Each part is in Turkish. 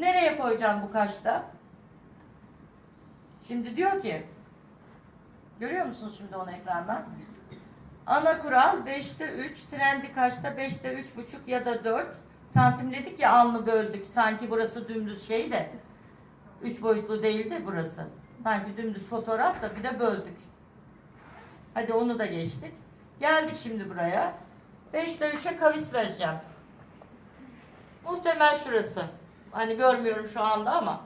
Nereye koyacağım bu kaşta? Şimdi diyor ki görüyor musunuz şimdi onu ekrandan? Ana kural 5'te 3, trendi kaçta 5'te 3,5 ya da 4 santimledik ya alnı böldük. Sanki burası dümdüz şey de 3 boyutlu değil de burası. Sanki dümdüz fotoğraf da bir de böldük. Hadi onu da geçtik. Geldik şimdi buraya. 5'te 3'e kavis vereceğim. Muhtemel şurası. Hani görmüyorum şu anda ama.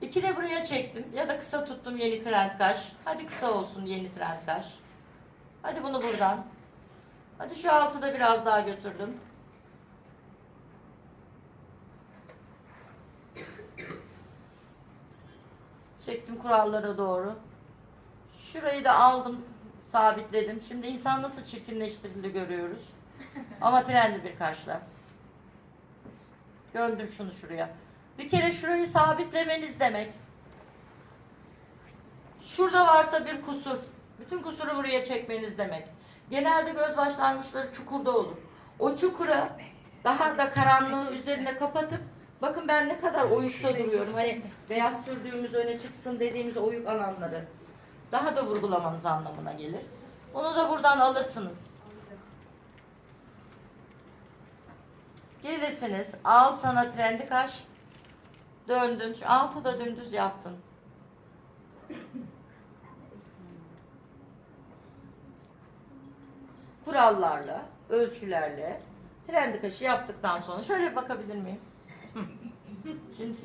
İki de buraya çektim. Ya da kısa tuttum yeni trend kaş. Hadi kısa olsun yeni trend kaş. Hadi bunu buradan. Hadi şu altı da biraz daha götürdüm. Çektim kurallara doğru. Şurayı da aldım, sabitledim. Şimdi insan nasıl çirkinleştirildi görüyoruz. Ama trendi bir kaşla. Döndüm şunu şuraya. Bir kere şurayı sabitlemeniz demek. Şurada varsa bir kusur. Bütün kusuru buraya çekmeniz demek. Genelde göz başlangıçları çukurda olur. O çukura daha da karanlığı üzerine kapatıp bakın ben ne kadar oyukta duruyorum. Hani beyaz sürdüğümüz öne çıksın dediğimiz oyuk alanları. Daha da vurgulamanız anlamına gelir. Onu da buradan alırsınız. Gelirsiniz. Al sana trendi kaş. Döndün. Altı da dümdüz yaptın. Kurallarla, ölçülerle trendi kaşı yaptıktan sonra şöyle bakabilir miyim? Şimdi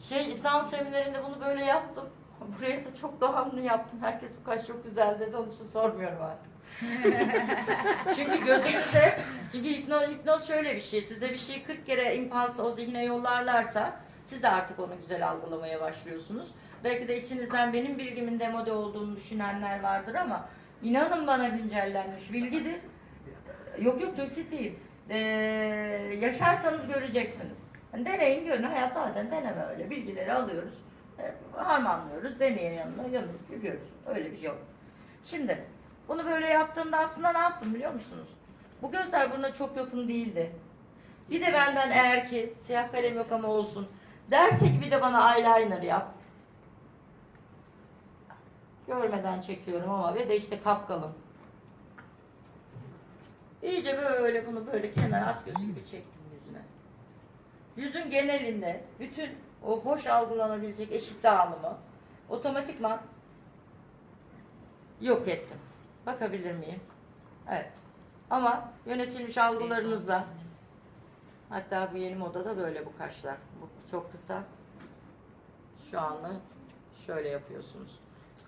şey İslam seminerinde bunu böyle yaptım. Buraya da çok doğamlı yaptım. Herkes bu kaş çok güzel dedi. Onun için sormuyorum artık. çünkü gözünüzde çünkü hipnoz, hipnoz şöyle bir şey. Size bir şeyi 40 kere impans o zihne yollarlarsa siz de artık onu güzel algılamaya başlıyorsunuz. Belki de içinizden benim bilgimin demode olduğunu düşünenler vardır ama inanın bana güncellenmiş bilgidir. Yok yok çok ciddiyim. Ee, yaşarsanız göreceksiniz. Yani deneyin görün. Hayat zaten deneme öyle. Bilgileri alıyoruz. e, harmanlıyoruz. Deneyin yanına yanına görüyoruz. Öyle bir şey yok. Şimdi bunu böyle yaptığımda aslında ne yaptım biliyor musunuz? Bu gözler buna çok yakın değildi. Bir de benden eğer ki siyah kalem yok ama olsun derse ki bir de bana eyeliner yap. Görmeden çekiyorum ama ve de işte kapkalın. İyice böyle bunu böyle kenara at gözü gibi çektim yüzüne. Yüzün genelinde bütün o hoş algılanabilecek eşit dağılımı otomatikman yok ettim. Bakabilir miyim? Evet. Ama yönetilmiş algılarınızla hatta bu yeni modada böyle bu kaşlar. Bu çok kısa. Şu anla şöyle yapıyorsunuz.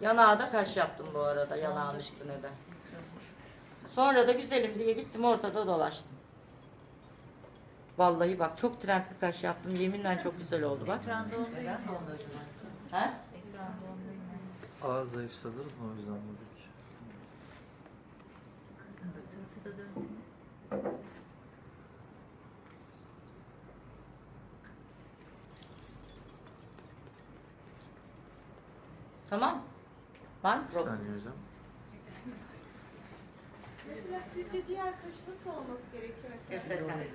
Yanağa da kaş yaptım bu arada yanağın üstüne de. Sonra da güzelim diye gittim ortada dolaştım. Vallahi bak çok trend bir kaş yaptım. Yeminle çok güzel oldu bak. Ekranda olduğu için oldu Ha? Ekranda olduğu için. Ağız zayıfsadınız mı o yüzden buradaki? Öbür tarafı da dönsün. Tamam. Var mı Bir problem? saniye hocam. Mesela sizce diğer kaş nasıl olması gerekiyor mesela? Göstereceğim.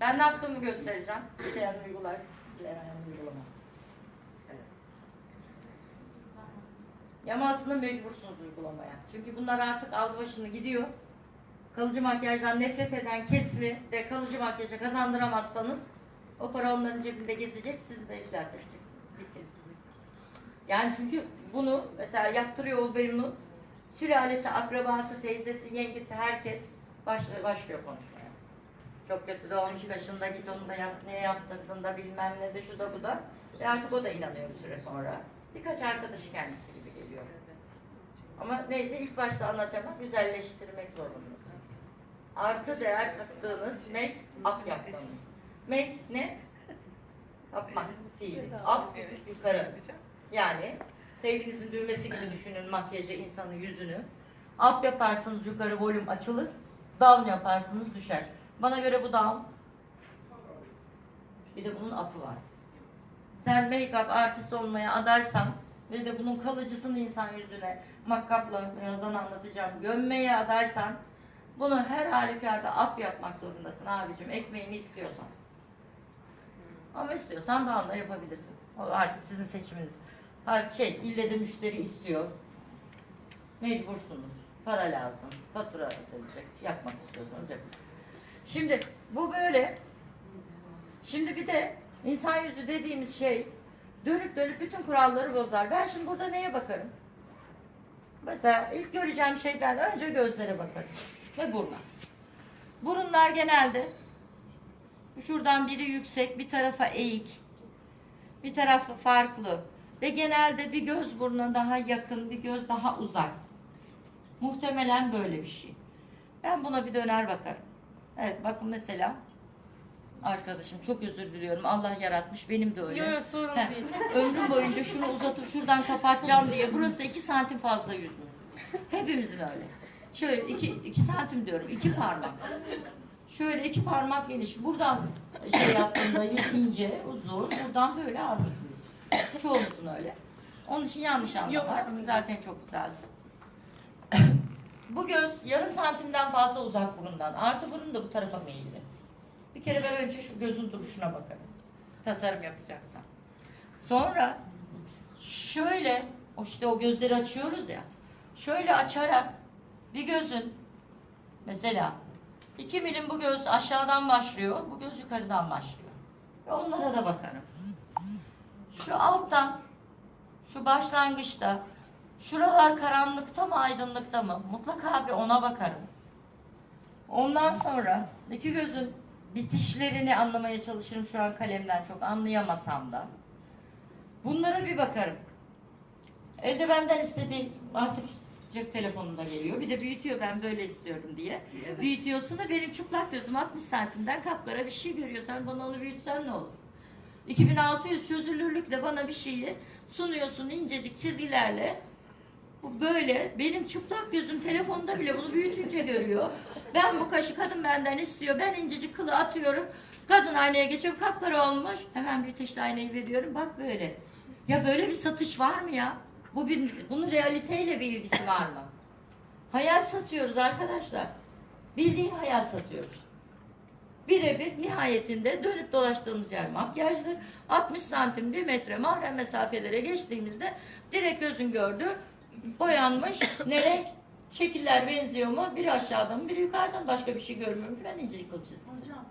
Ben ne yaptığımı göstereceğim. Dileyen uygular, dileyen uygulamaz. Ama aslında mecbursunuz uygulamaya. Çünkü bunlar artık aldı başını gidiyor. Kalıcı makyajdan nefret eden kesimi de kalıcı makyaja kazandıramazsanız o para onların cebinde gezecek, siz de iflas edeceksiniz. Yani çünkü bunu mesela yaptırıyor o Bennu, sülalesi, akrabası, teyzesi, yengesi herkes başlıyor, başlıyor konuşmaya. Çok kötü de olmuş kaşında git onu da yap, niye yaptırdın da bilmem ne de şu da bu da. Ve artık o da inanıyor bir süre sonra. Birkaç arkadaşı kendisi gibi geliyor. Ama neyse ilk başta anlatacağım güzelleştirmek zorundasınız. Artı değer kattığınız make up yapmanız. Make ne? Yapmak fiili. Up yukarı. Yani sevginizin düğmesi gibi düşünün makyajı insanın yüzünü. Up yaparsınız yukarı volüm açılır. Down yaparsınız düşer. Bana göre bu down. Bir de bunun up'ı var. Sen make-up artist olmaya adaysan ve de bunun kalıcısını insan yüzüne makkapla birazdan anlatacağım gömmeye adaysan Bunu her halükarda ap yapmak zorundasın abicim ekmeğini istiyorsan. Ama istiyorsan da yapabilirsin. O artık sizin seçiminiz. Ha, şey ille de müşteri istiyor. Mecbursunuz. Para lazım. Fatura ödenecek. Yapmak istiyorsanız yapın. Şimdi bu böyle. Şimdi bir de insan yüzü dediğimiz şey dönüp dönüp bütün kuralları bozar. Ben şimdi burada neye bakarım? Mesela ilk göreceğim şey ben önce gözlere bakarım. Ve buruna. Burunlar genelde şuradan biri yüksek, bir tarafa eğik, bir tarafı farklı. Ve genelde bir göz burnuna daha yakın, bir göz daha uzak. Muhtemelen böyle bir şey. Ben buna bir döner bakarım. Evet bakın mesela arkadaşım çok özür diliyorum. Allah yaratmış benim de öyle. Yok yok sorun Heh, değil. ömrüm boyunca şunu uzatıp şuradan kapatacağım diye burası iki santim fazla yüzüm. Hepimizin öyle. Şöyle iki, iki santim diyorum iki parmak. Şöyle iki parmak geniş. Buradan şey yaptığımda yüz ince, uzun. Buradan böyle armut yüz. Çoğumuzun öyle. Onun için yanlış anlama. Zaten çok güzelsin. Bu göz yarım santimden fazla uzak burundan. Artı burun da bu tarafa meyilli. Bir kere ben önce şu gözün duruşuna bakarım. Tasarım yapacaksam. Sonra şöyle o işte o gözleri açıyoruz ya. Şöyle açarak bir gözün mesela iki milim bu göz aşağıdan başlıyor. Bu göz yukarıdan başlıyor. Ve onlara da bakarım. Şu alttan şu başlangıçta şuralar karanlıkta mı aydınlıkta mı? Mutlaka bir ona bakarım. Ondan sonra iki gözün bitişlerini anlamaya çalışırım şu an kalemden çok anlayamasam da. Bunlara bir bakarım. Evde benden istediğim artık cep telefonunda geliyor. Bir de büyütüyor ben böyle istiyorum diye. Büyütüyorsun da benim çıplak gözüm 60 santimden kapkara bir şey görüyorsan bana onu büyütsen ne olur? 2600 çözünürlükle bana bir şeyi sunuyorsun incecik çizgilerle. Bu böyle benim çıplak gözüm telefonda bile bunu büyütünce görüyor. Ben bu kaşı kadın benden istiyor. Ben incecik kılı atıyorum. Kadın aynaya geçiyor kapkara olmuş. Hemen büyüteçli aynayı veriyorum. Bak böyle. Ya böyle bir satış var mı ya? Bu bir, bunun realiteyle bir ilgisi var mı? Hayal satıyoruz arkadaşlar. Bildiğin hayal satıyoruz. Birebir nihayetinde dönüp dolaştığımız yer makyajdır. 60 santim bir metre mahrem mesafelere geçtiğimizde direkt gözün gördüğü boyanmış ne renk? Şekiller benziyor mu? Biri aşağıdan biri yukarıdan başka bir şey görmüyorum ben incecik kıl çizgisi. Hocam